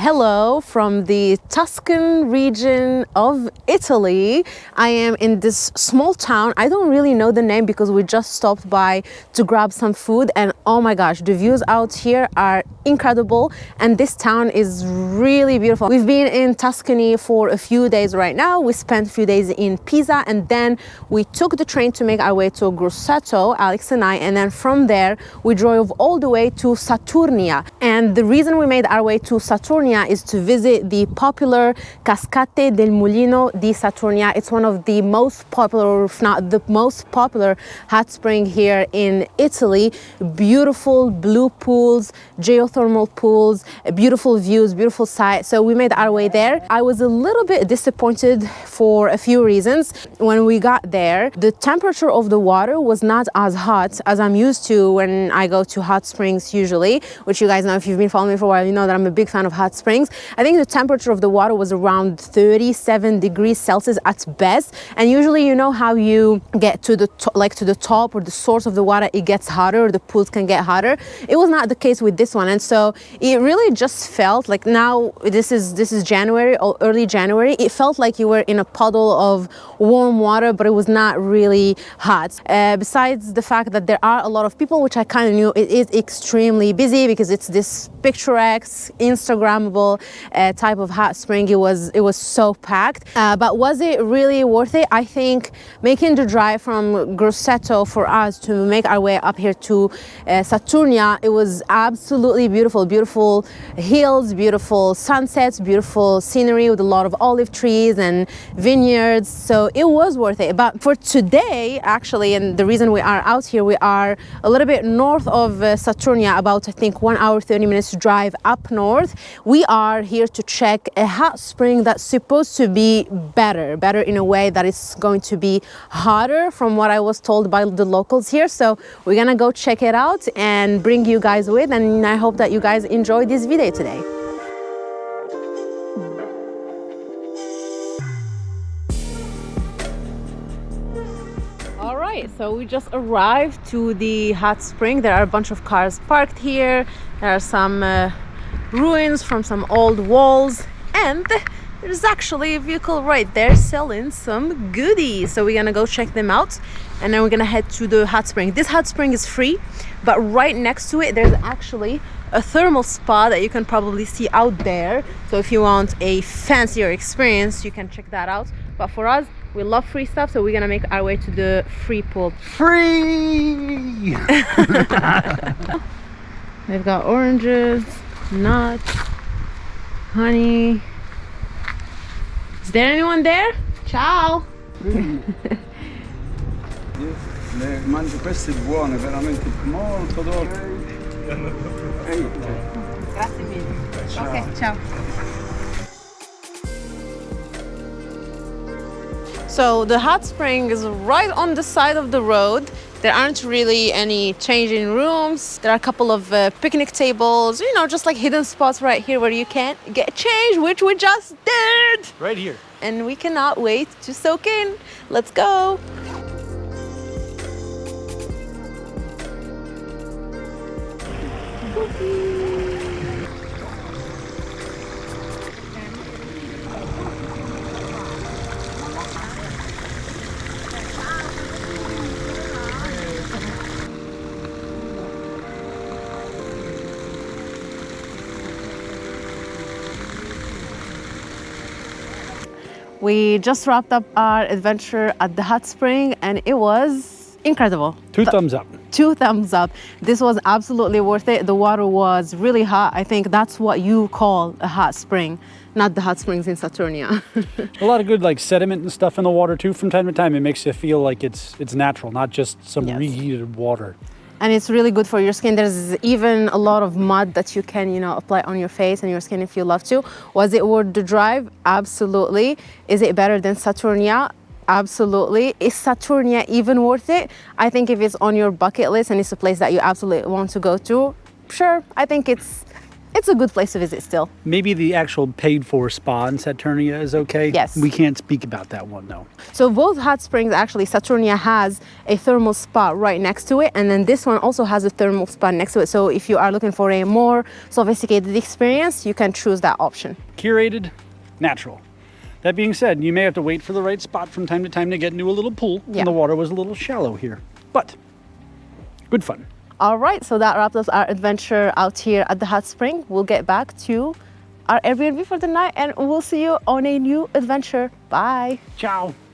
Hello from the Tuscan region of Italy. I am in this small town. I don't really know the name because we just stopped by to grab some food and oh my gosh, the views out here are incredible and this town is really beautiful. We've been in Tuscany for a few days right now. We spent a few days in Pisa and then we took the train to make our way to Grosseto, Alex and I, and then from there we drove all the way to Saturnia. And the reason we made our way to Saturnia is to visit the popular Cascate del Mulino di Saturnia. It's one of the most popular, if not the most popular hot spring here in Italy. Beautiful blue pools, geothermal pools, beautiful views, beautiful sight. So we made our way there. I was a little bit disappointed for a few reasons. When we got there, the temperature of the water was not as hot as I'm used to when I go to hot springs usually, which you guys know if you've been following me for a while, you know that I'm a big fan of hot springs. I think the temperature of the water was around 37 degrees Celsius at best. And usually, you know how you get to the like to the top or the source of the water, it gets hotter or the pools can get hotter. It was not the case with this one. And so it really just felt like now this is this is January or early January. It felt like you were in a puddle of warm water, but it was not really hot. Uh, besides the fact that there are a lot of people, which I kind of knew, it is extremely busy because it's this picturesque Instagram uh, type of hot spring. It was it was so packed. Uh, but was it really worth it? I think making the drive from Grosseto for us to make our way up here to uh, Saturnia, it was absolutely beautiful. Beautiful hills, beautiful sunsets, beautiful scenery with a lot of olive trees and vineyards. So it was worth it. But for today, actually, and the reason we are out here, we are a little bit north of uh, Saturnia, about I think one hour, 30 minutes drive up north. We are here to check a hot spring that's supposed to be better, better in a way that it's going to be hotter from what I was told by the locals here. So we're gonna go check it out and bring you guys with and I hope that you guys enjoy this video today. Right, so we just arrived to the hot spring. There are a bunch of cars parked here. There are some uh, ruins from some old walls. And there's actually a vehicle right there selling some goodies. So we're gonna go check them out and then we're gonna head to the hot spring. This hot spring is free but right next to it there's actually a thermal spa that you can probably see out there. So if you want a fancier experience you can check that out. But for us we love free stuff so we're gonna make our way to the free pool free they've got oranges nuts, honey. Is there anyone there? Ciao! Le mangio queste buone, veramente molto dolci. Grazie mille. Ciao. Ok, ciao. So the hot spring is right on the side of the road. There aren't really any changing rooms. There are a couple of uh, picnic tables, you know, just like hidden spots right here where you can get changed, which we just did. Right here. And we cannot wait to soak in. Let's go. We just wrapped up our adventure at the hot spring and it was incredible. Two Th thumbs up. Two thumbs up. This was absolutely worth it. The water was really hot. I think that's what you call a hot spring, not the hot springs in Saturnia. a lot of good like sediment and stuff in the water too from time to time. It makes you feel like it's it's natural, not just some yes. reheated water and it's really good for your skin. There's even a lot of mud that you can, you know, apply on your face and your skin if you love to. Was it worth the drive? Absolutely. Is it better than Saturnia? Absolutely. Is Saturnia even worth it? I think if it's on your bucket list and it's a place that you absolutely want to go to, sure, I think it's it's a good place to visit still. Maybe the actual paid for spa in Saturnia is okay. Yes. We can't speak about that one though. So both hot springs actually Saturnia has a thermal spa right next to it and then this one also has a thermal spa next to it. So if you are looking for a more sophisticated experience, you can choose that option. Curated, natural. That being said, you may have to wait for the right spot from time to time to get into a little pool. Yeah. And the water was a little shallow here. But good fun. All right, so that wraps up our adventure out here at the hot spring. We'll get back to our Airbnb for the night and we'll see you on a new adventure. Bye. Ciao.